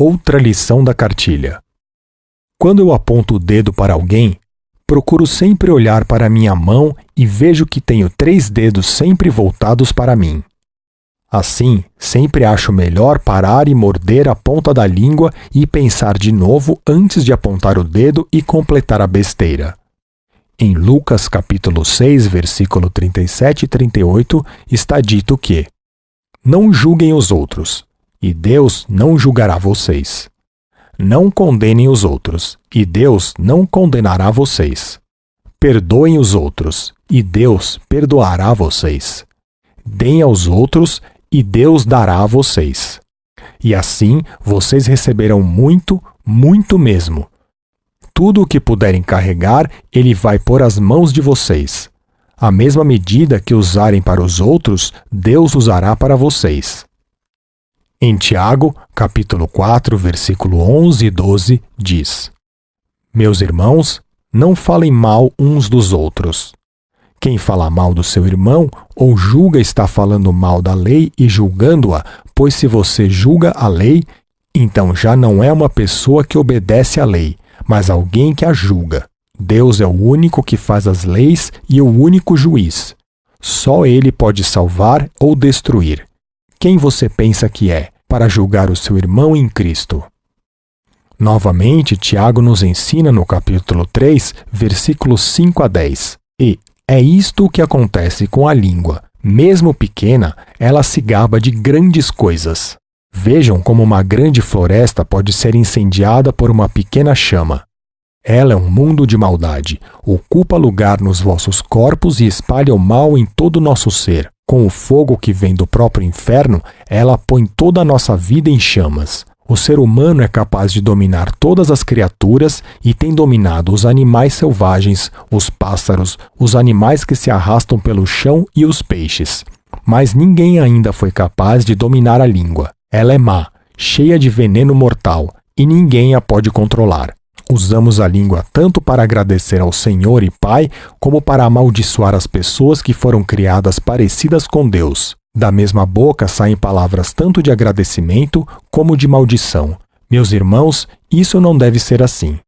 Outra lição da cartilha. Quando eu aponto o dedo para alguém, procuro sempre olhar para minha mão e vejo que tenho três dedos sempre voltados para mim. Assim, sempre acho melhor parar e morder a ponta da língua e pensar de novo antes de apontar o dedo e completar a besteira. Em Lucas capítulo 6, versículo 37 e 38, está dito que: Não julguem os outros, e Deus não julgará vocês. Não condenem os outros, e Deus não condenará vocês. Perdoem os outros, e Deus perdoará vocês. Deem aos outros, e Deus dará a vocês. E assim vocês receberão muito, muito mesmo. Tudo o que puderem carregar, Ele vai pôr as mãos de vocês. A mesma medida que usarem para os outros, Deus usará para vocês. Em Tiago, capítulo 4, versículo 11 e 12, diz: Meus irmãos, não falem mal uns dos outros. Quem fala mal do seu irmão ou julga está falando mal da lei e julgando-a, pois se você julga a lei, então já não é uma pessoa que obedece à lei, mas alguém que a julga. Deus é o único que faz as leis e o único juiz. Só ele pode salvar ou destruir. Quem você pensa que é para julgar o seu irmão em Cristo? Novamente, Tiago nos ensina no capítulo 3, versículos 5 a 10. E é isto o que acontece com a língua. Mesmo pequena, ela se gaba de grandes coisas. Vejam como uma grande floresta pode ser incendiada por uma pequena chama. Ela é um mundo de maldade, ocupa lugar nos vossos corpos e espalha o mal em todo o nosso ser. Com o fogo que vem do próprio inferno, ela põe toda a nossa vida em chamas. O ser humano é capaz de dominar todas as criaturas e tem dominado os animais selvagens, os pássaros, os animais que se arrastam pelo chão e os peixes. Mas ninguém ainda foi capaz de dominar a língua. Ela é má, cheia de veneno mortal, e ninguém a pode controlar. Usamos a língua tanto para agradecer ao Senhor e Pai, como para amaldiçoar as pessoas que foram criadas parecidas com Deus. Da mesma boca saem palavras tanto de agradecimento como de maldição. Meus irmãos, isso não deve ser assim.